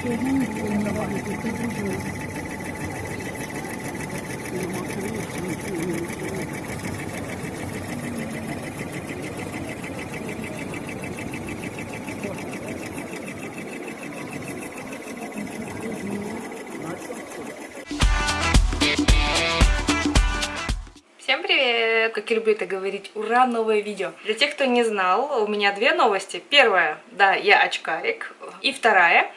Всем привет! Как я люблю это говорить, ура, новое видео! Для тех, кто не знал, у меня две новости. Первая, да, я очкарик. И вторая,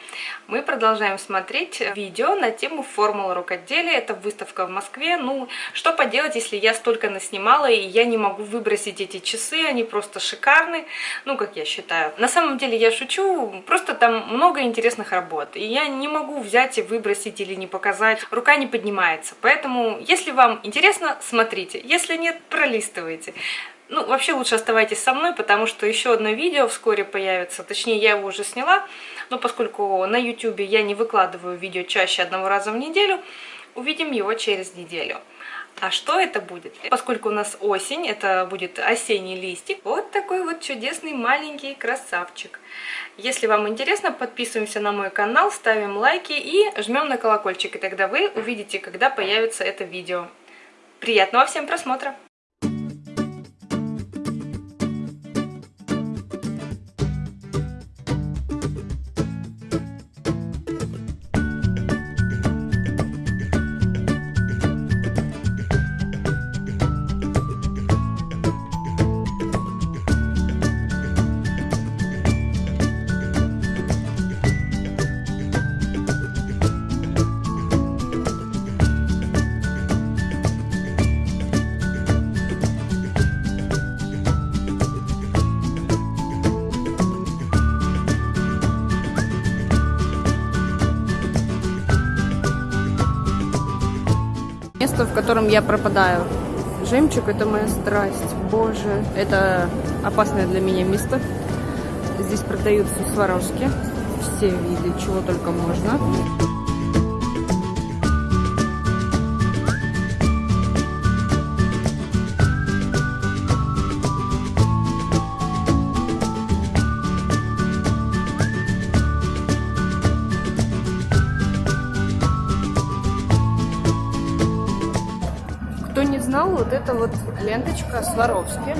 мы продолжаем смотреть видео на тему формулы рукоделия. Это выставка в Москве. Ну, что поделать, если я столько наснимала, и я не могу выбросить эти часы, они просто шикарны, ну, как я считаю. На самом деле я шучу, просто там много интересных работ, и я не могу взять и выбросить или не показать, рука не поднимается. Поэтому, если вам интересно, смотрите, если нет, пролистывайте. Ну, вообще лучше оставайтесь со мной, потому что еще одно видео вскоре появится. Точнее, я его уже сняла, но поскольку на YouTube я не выкладываю видео чаще одного раза в неделю, увидим его через неделю. А что это будет? Поскольку у нас осень, это будет осенний листик. Вот такой вот чудесный маленький красавчик. Если вам интересно, подписываемся на мой канал, ставим лайки и жмем на колокольчик. И тогда вы увидите, когда появится это видео. Приятного всем просмотра! В котором я пропадаю. Жемчуг – это моя страсть. Боже, это опасное для меня место. Здесь продаются сварожки, все виды, чего только можно. Вот это вот ленточка Сваровски.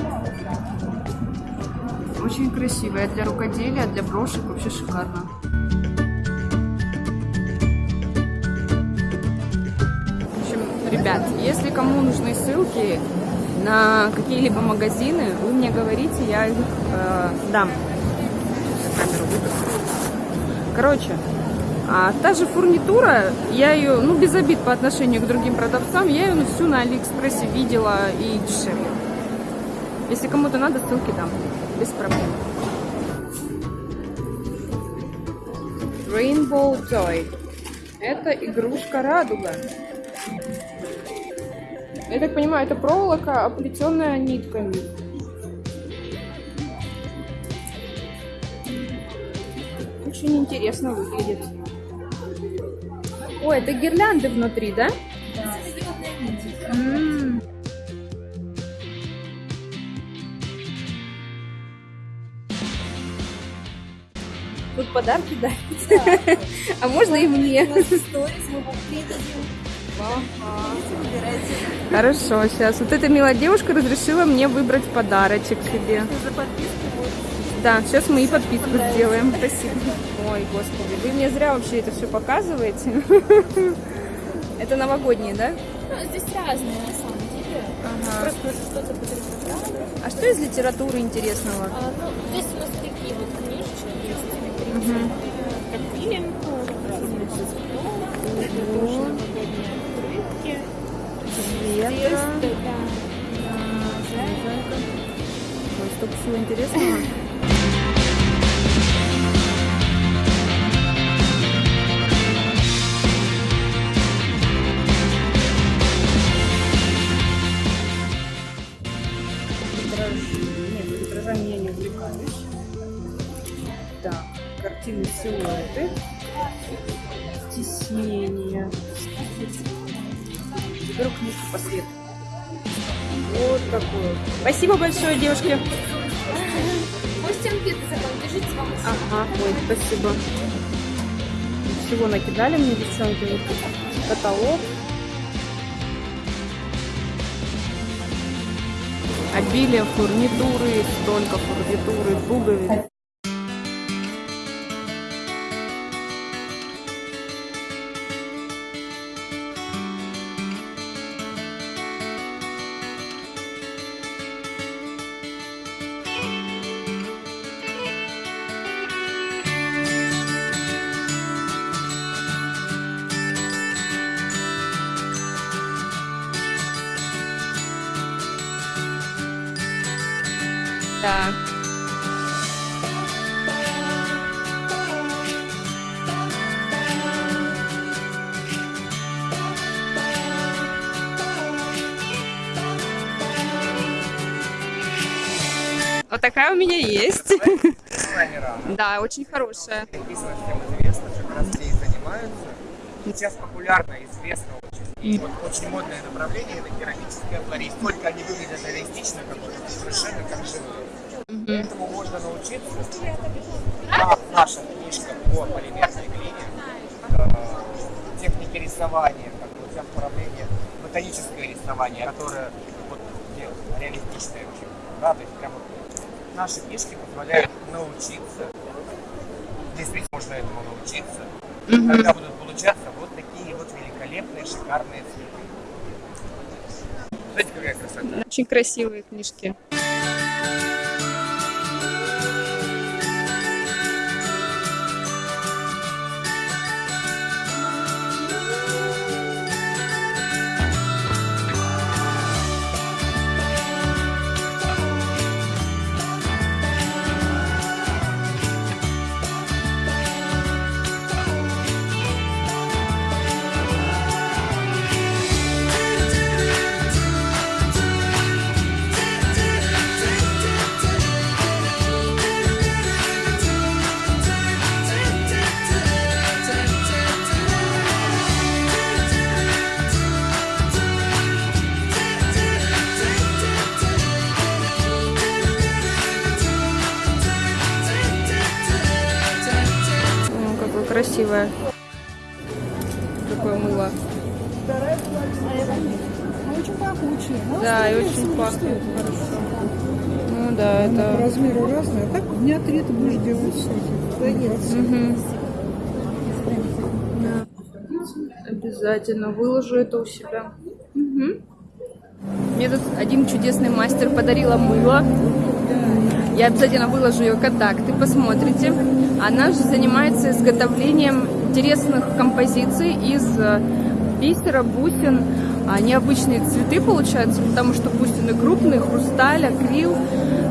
Очень красивая для рукоделия, для брошек вообще шикарно. В общем, ребят, если кому нужны ссылки на какие-либо магазины, вы мне говорите, я их э, дам. Камеру выпущу. Короче, а та же фурнитура, я ее, ну без обид по отношению к другим продавцам, я ее всю на Алиэкспрессе видела и дешевле. Если кому-то надо, ссылки дам, без проблем. Rainbow Toy. Это игрушка радуга. Я так понимаю, это проволока, оплетенная нитками. Очень интересно выглядит. Ой, это гирлянды внутри, да? Да. М. Тут подарки дарят. А можно и мне? Хорошо, сейчас. Вот эта милая девушка разрешила мне выбрать подарочек себе. За подписку. Да, сейчас мы и подписку Понравится. сделаем. Спасибо. Ой, господи, вы мне зря вообще это все показываете. Это новогодние, да? Ну, здесь разные на самом деле. Ага. Просто что-то потрясает. А что из литературы интересного? А, ну, здесь у нас такие вот книжечки есть. Как фильм. Красивый Тоже новогодние открытки. Ветра. да, Ой, столько всего интересного. Тиснение. Беру книжку по свету. Вот такое. Спасибо большое, девушки. Пусть анкеты закон, держите вам. Ага, ой, спасибо. всего накидали мне девчонки. Вот каталог. Обилие фурнитуры, столько фурнитуры, пуговиц. У меня есть. Да, очень хорошая. Сейчас популярно, известно очень. И вот очень модное направление это керамическая флористика. Только они выглядят реалистично, как вот совершенно как живые. Этому можно научиться. А наша книжка по полимерной глине, э, техники рисования, как бы вот направление, ботаническое рисование, которое вот, реалистичное очень. Да, то есть прям вот наши книжки позволяют научиться, действительно можно этому научиться, когда будут получаться вот такие вот великолепные, шикарные цветы. Знаете, какая красота? Очень красивые книжки. Красивое. Какое мыло. Очень пахучие. Ну, Да, и очень пахнет хорошо. Ну да, это... размеру разные. А так дня три ты будешь делать. Да. Обязательно выложу это у себя. Мгм. Мне тут один чудесный мастер подарила мыло. Я обязательно выложу ее контакты, посмотрите. Она же занимается изготовлением интересных композиций из э, бисера, бусин. А, необычные цветы получаются, потому что бусины крупные, хрусталь, акрил,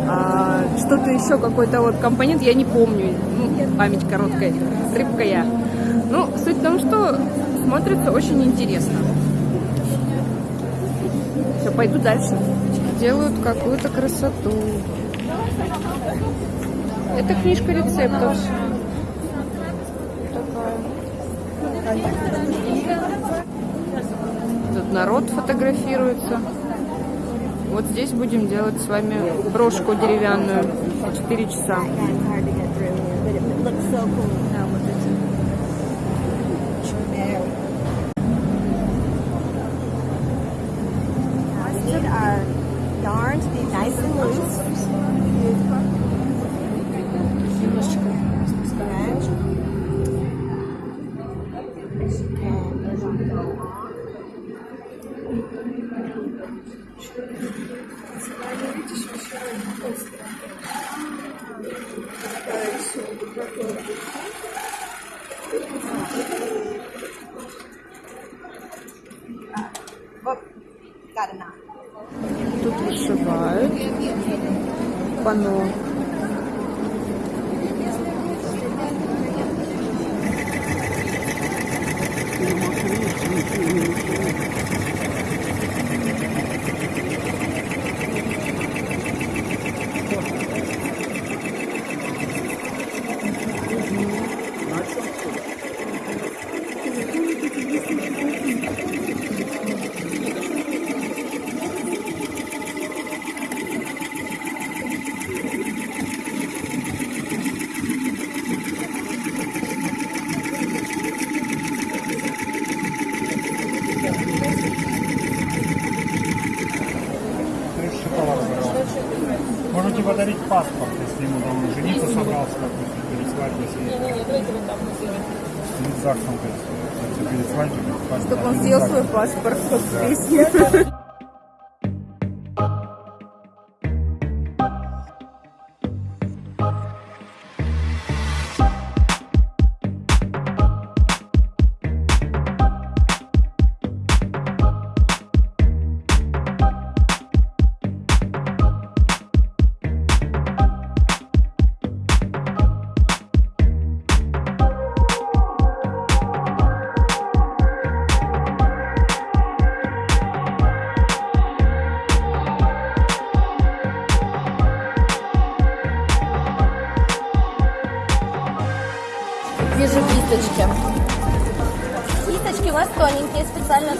а, что-то еще, какой-то вот компонент, я не помню, ну, память короткая, рыбка я. Ну, суть в том, что смотрится очень интересно. Все, пойду дальше. Делают какую-то красоту. Это книжка рецептов. Тут народ фотографируется. Вот здесь будем делать с вами брошку деревянную. 4 часа. Подарить паспорт, если ему там жениться собрался, допустим, перед свадьбой. Э, перед свадьбой. паспорт, Чтобы он ЗАГСом. свой паспорт под песню.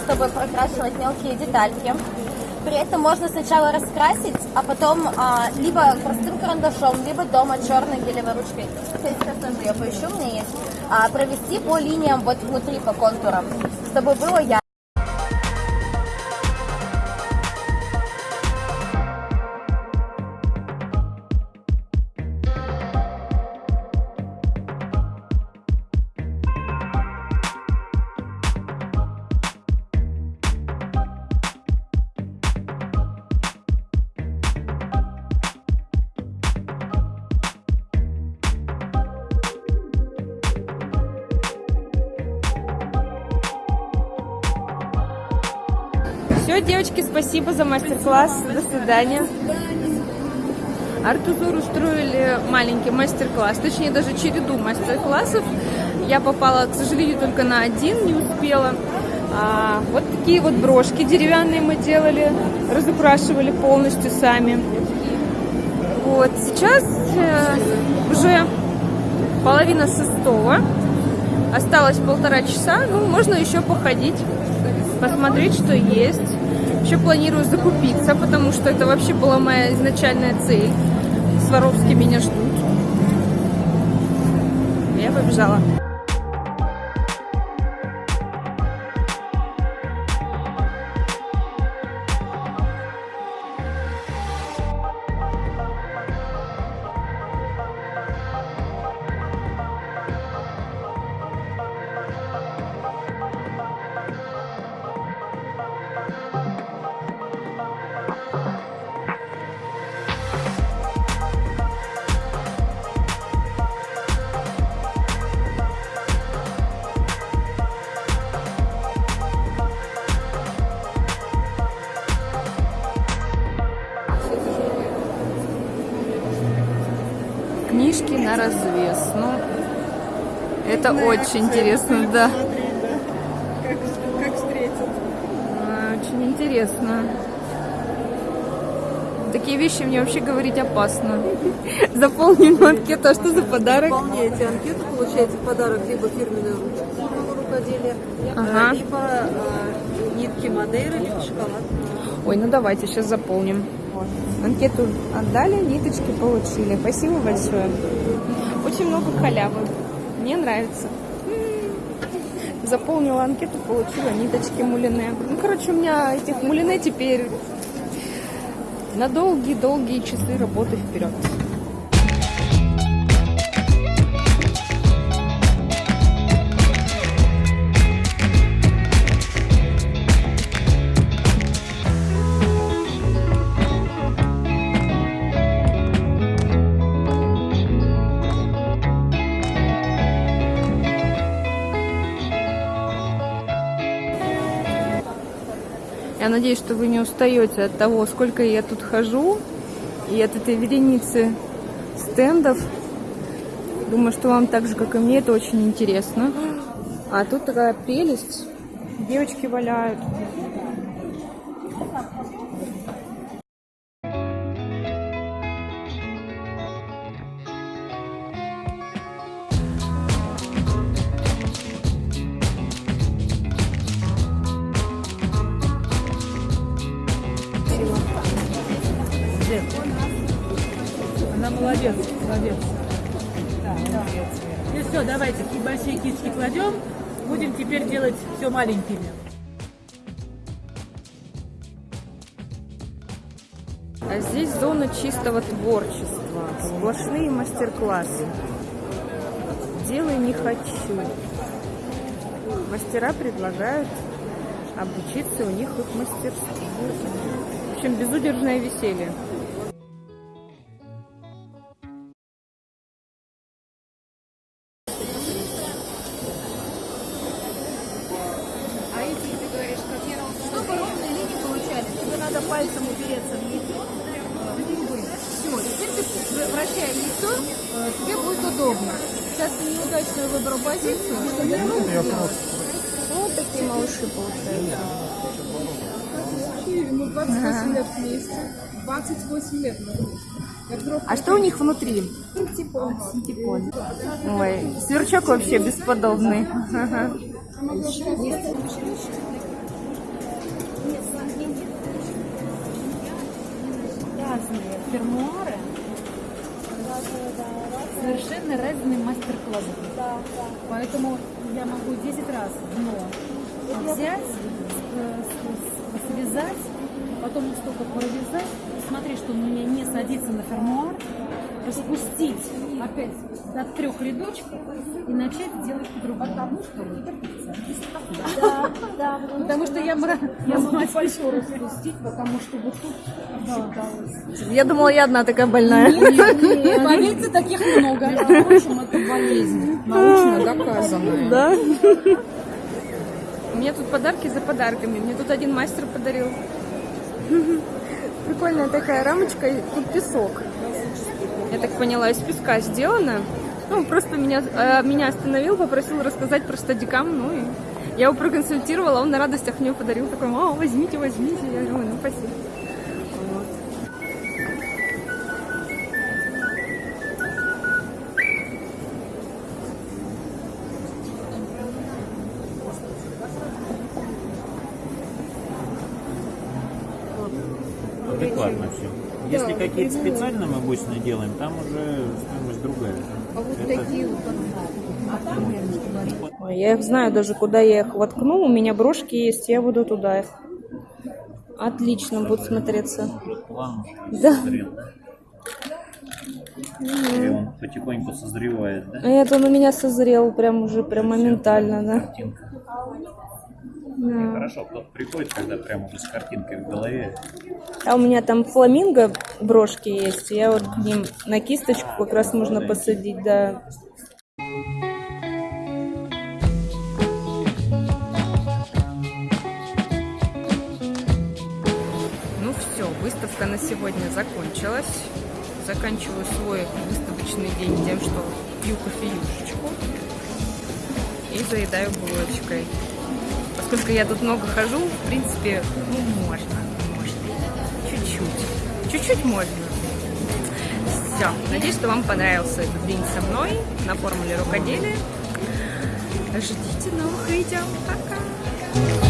Чтобы прокрашивать мелкие детальки. При этом можно сначала раскрасить, а потом а, либо простым карандашом, либо дома черной гелевой ручкой. Сейчас тоже я поищу, у меня есть. А, провести по линиям вот внутри, по контурам, чтобы было ярко. Девочки, спасибо за мастер-класс. До свидания. Артузур устроили маленький мастер-класс, точнее даже череду мастер-классов. Я попала, к сожалению, только на один, не успела. А, вот такие вот брошки деревянные мы делали, разукрашивали полностью сами. Вот, сейчас э, уже половина шестого. Осталось полтора часа, ну, можно еще походить, посмотреть, что есть. Еще планирую закупиться, потому что это вообще была моя изначальная цель. Сваровски меня ждут. Я побежала. Книжки на развес. Ну, это очень интересно, да. Как, как встретят. А, Очень интересно. Такие вещи мне вообще говорить опасно. Заполним анкету, а что за подарок? Заполняете анкету, получаете в подарок либо фирменную ручку рукоделия, Ага. либо э, нитки Мадейры, либо шоколад. Ой, ну давайте сейчас заполним. Анкету отдали, ниточки получили. Спасибо большое. Очень много халявы. Мне нравится. М. Заполнила анкету, получила ниточки мулине. Ну, короче, у меня этих мулине теперь на долгие-долгие часы работы вперед. Я надеюсь, что вы не устаете от того, сколько я тут хожу, и от этой вереницы стендов. Думаю, что вам так же, как и мне, это очень интересно. А тут такая прелесть. Девочки валяют. Молодец, молодец. Ну все, давайте большие кисточки кладем. Будем теперь делать все маленькими. А здесь зона чистого творчества. Сплошные мастер-классы. Делай не хочу. Мастера предлагают обучиться у них их мастерству. В общем, безудержное веселье. Надо пальцем упереться в яйцо. Все, теперь ты вращая яйцо, э, тебе будет удобно. Сейчас ты неудачно выбрал позицию. Вот такие малыши получаются. Мы 28 лет вместе. 28 лет мы вместе. А что у них внутри? Синтепон. Ой, сверчок вообще бесподобный. Фермуары, совершенно разные мастер-классы. Поэтому я могу 10 раз дно взять, э, связать, потом столько провязать, смотреть, что у меня не садится на фермуар, распустить опять до трех рядочков и начать делать по-другому. Потому что вы. Да, да. Потому что я, мра- я могу еще распустить, потому что вот тут да. Я думала, я одна такая больная. Поверьте, таких много. Между прочим, это болезнь научно доказанная. Да. У меня тут подарки за подарками. Мне тут один мастер подарил. Прикольная такая рамочка, и тут песок. Я так поняла, из песка сделано. Ну, просто меня, э, меня остановил, попросил рассказать про стадикам, ну и я его проконсультировала, он на радостях мне подарил, такой, мама, возьмите, возьмите. Я говорю, «Ой, ну спасибо. Адекватно все. Если какие-то специально мы обычно делаем, там уже стоимость другая. А вот Это- такие вот, Ой, я их знаю даже, куда я их воткну. У меня брошки есть, я буду туда их. Отлично будут смотреться. План Да. созрел. И он потихоньку созревает, да? А Это он у меня созрел прям уже прям моментально, да. Картинка. Да. Хорошо, кто-то приходит, когда прям уже с картинкой в голове. А у меня там фламинго брошки есть. Я вот к ним на кисточку как раз можно посадить, да. Ну все, выставка на сегодня закончилась. Заканчиваю свой выставочный день тем, что пью кофеюшечку и заедаю булочкой. Поскольку я тут много хожу, в принципе, ну, можно, можно. Чуть-чуть. Чуть-чуть можно. Все. Надеюсь, что вам понравился этот день со мной на формуле рукоделия. Ждите новых видео. Пока!